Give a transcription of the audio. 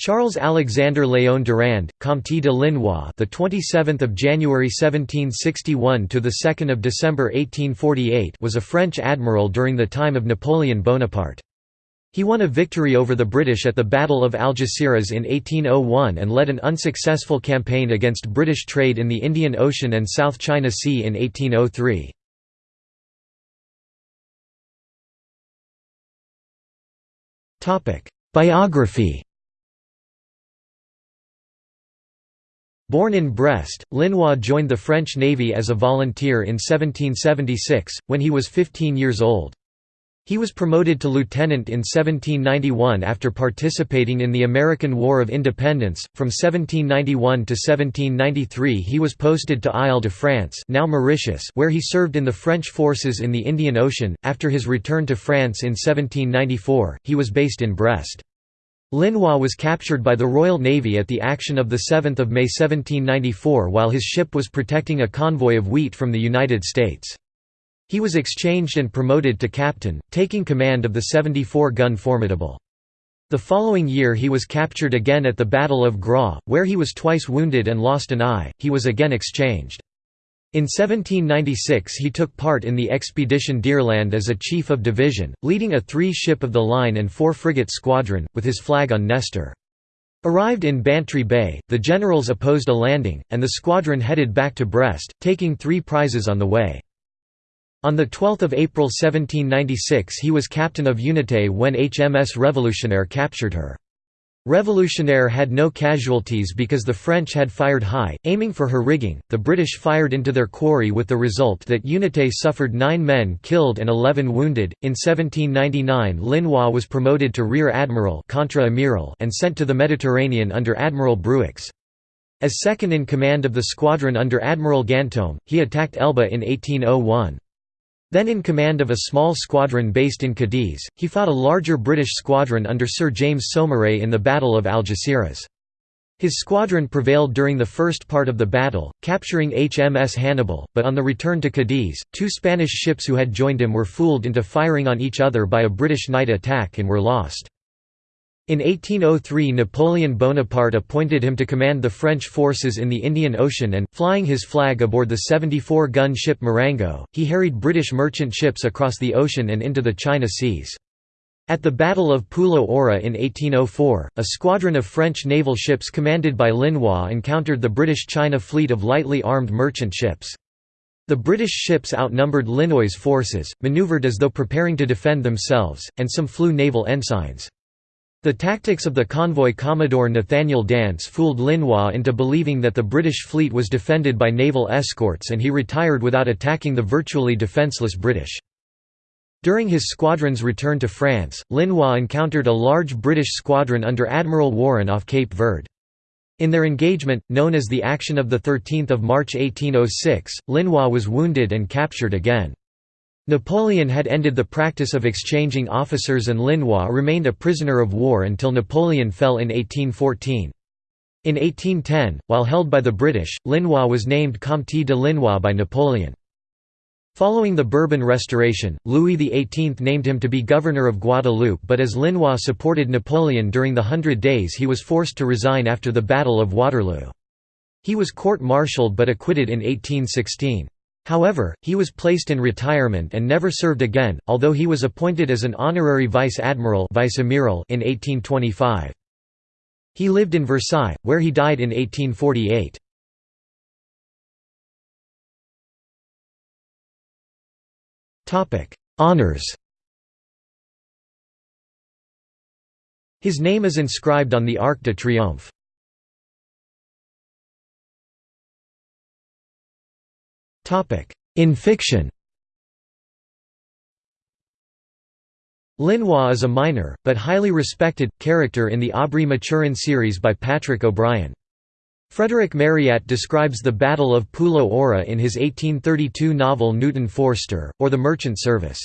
Charles Alexander Léon Durand, Comte de Linois, the 27th of January 1761 to the 2nd of December 1848, was a French admiral during the time of Napoleon Bonaparte. He won a victory over the British at the Battle of Algeciras in 1801 and led an unsuccessful campaign against British trade in the Indian Ocean and South China Sea in 1803. Biography Born in Brest, Linois joined the French Navy as a volunteer in 1776, when he was 15 years old. He was promoted to lieutenant in 1791 after participating in the American War of Independence. From 1791 to 1793 he was posted to Isle de France, now Mauritius, where he served in the French forces in the Indian Ocean. After his return to France in 1794, he was based in Brest. Linois was captured by the Royal Navy at the action of 7 May 1794 while his ship was protecting a convoy of wheat from the United States. He was exchanged and promoted to captain, taking command of the 74-gun Formidable. The following year he was captured again at the Battle of Groix, where he was twice wounded and lost an eye, he was again exchanged. In 1796 he took part in the Expedition d'Irlande as a chief of division, leading a three-ship of the line and four-frigate squadron, with his flag on Nestor. Arrived in Bantry Bay, the generals opposed a landing, and the squadron headed back to Brest, taking three prizes on the way. On 12 April 1796 he was captain of Unité when HMS Revolutionnaire captured her. Revolutionnaire had no casualties because the French had fired high, aiming for her rigging. The British fired into their quarry with the result that Unité suffered nine men killed and eleven wounded. In 1799, Linois was promoted to rear admiral and sent to the Mediterranean under Admiral Bruix. As second in command of the squadron under Admiral Ganteaume, he attacked Elba in 1801. Then in command of a small squadron based in Cadiz, he fought a larger British squadron under Sir James Saumarez in the Battle of Algeciras. His squadron prevailed during the first part of the battle, capturing HMS Hannibal, but on the return to Cadiz, two Spanish ships who had joined him were fooled into firing on each other by a British night attack and were lost. In 1803 Napoleon Bonaparte appointed him to command the French forces in the Indian Ocean and, flying his flag aboard the 74-gun ship Marengo, he harried British merchant ships across the ocean and into the China seas. At the Battle of Pulo Aura in 1804, a squadron of French naval ships commanded by Linois encountered the British China fleet of lightly armed merchant ships. The British ships outnumbered Linois's forces, manoeuvred as though preparing to defend themselves, and some flew naval ensigns. The tactics of the convoy Commodore Nathaniel Dance fooled Linois into believing that the British fleet was defended by naval escorts and he retired without attacking the virtually defenceless British. During his squadron's return to France, Linois encountered a large British squadron under Admiral Warren off Cape Verde. In their engagement, known as the Action of 13 March 1806, Linois was wounded and captured again. Napoleon had ended the practice of exchanging officers and Linois remained a prisoner of war until Napoleon fell in 1814. In 1810, while held by the British, Linois was named Comte de Linois by Napoleon. Following the Bourbon Restoration, Louis XVIII named him to be governor of Guadeloupe but as Linois supported Napoleon during the Hundred Days he was forced to resign after the Battle of Waterloo. He was court-martialed but acquitted in 1816. However, he was placed in retirement and never served again, although he was appointed as an honorary vice-admiral in 1825. He lived in Versailles, where he died in 1848. Honours His name is inscribed on the Arc de Triomphe. In fiction Linois is a minor, but highly respected, character in the Aubrey Maturin series by Patrick O'Brian. Frederick Marryat describes the Battle of Pulo Aura in his 1832 novel Newton Forster, or The Merchant Service.